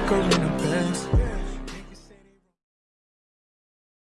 I'm gonna a bed.